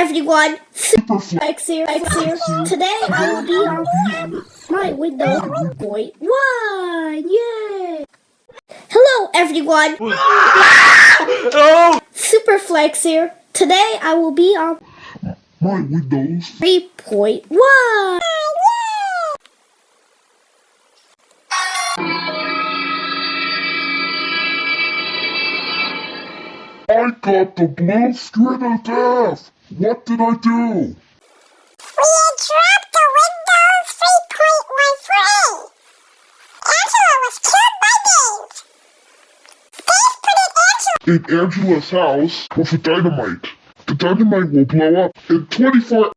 everyone, Superflex. Flex here, Flex here. Today I will be on my Windows 3.1. Yay! Hello everyone, Oh! Superflex here. Today I will be on My Windows. 3.1. I got the blue screen of death. What did I do? We dropped the Windows 3.1 Angela was killed by Dave. Dave put Angela. In Angela's house with a dynamite. The dynamite will blow up in 24